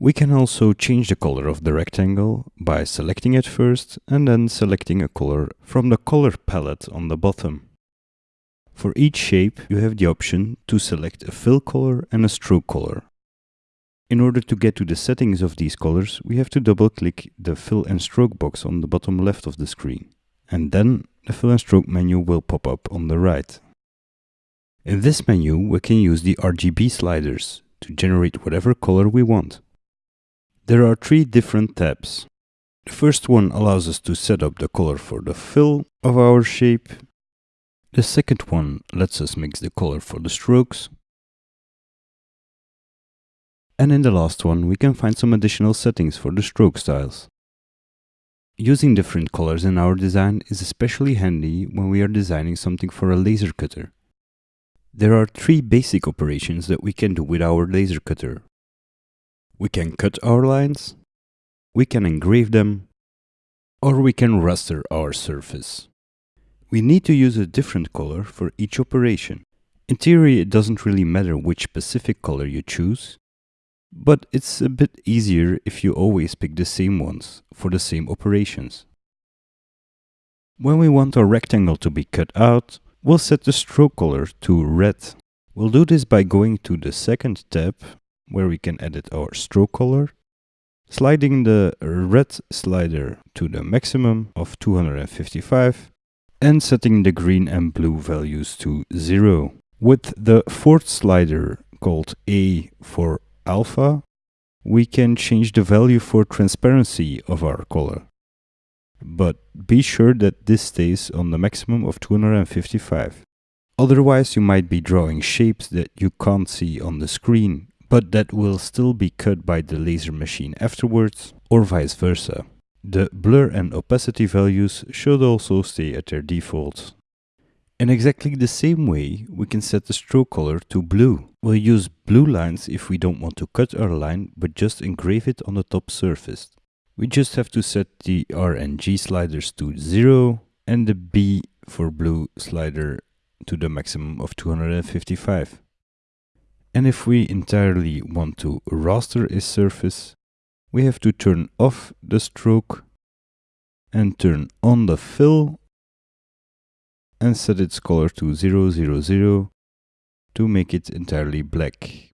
We can also change the color of the rectangle by selecting it first and then selecting a color from the color palette on the bottom. For each shape you have the option to select a fill color and a stroke color. In order to get to the settings of these colors, we have to double click the fill and stroke box on the bottom left of the screen. And then the fill and stroke menu will pop up on the right. In this menu we can use the RGB sliders to generate whatever color we want. There are three different tabs. The first one allows us to set up the color for the fill of our shape. The second one lets us mix the color for the strokes. And in the last one we can find some additional settings for the stroke styles. Using different colors in our design is especially handy when we are designing something for a laser cutter. There are three basic operations that we can do with our laser cutter. We can cut our lines, we can engrave them, or we can raster our surface. We need to use a different color for each operation. In theory, it doesn't really matter which specific color you choose, but it's a bit easier if you always pick the same ones for the same operations. When we want our rectangle to be cut out, we'll set the stroke color to red. We'll do this by going to the second tab where we can edit our stroke color, sliding the red slider to the maximum of 255 and setting the green and blue values to 0. With the fourth slider called A for alpha, we can change the value for transparency of our color. But be sure that this stays on the maximum of 255. Otherwise you might be drawing shapes that you can't see on the screen but that will still be cut by the laser machine afterwards, or vice versa. The blur and opacity values should also stay at their default. In exactly the same way, we can set the stroke color to blue. We'll use blue lines if we don't want to cut our line, but just engrave it on the top surface. We just have to set the R and G sliders to 0 and the B for blue slider to the maximum of 255. And if we entirely want to raster a surface, we have to turn off the stroke and turn on the fill and set its color to 000 to make it entirely black.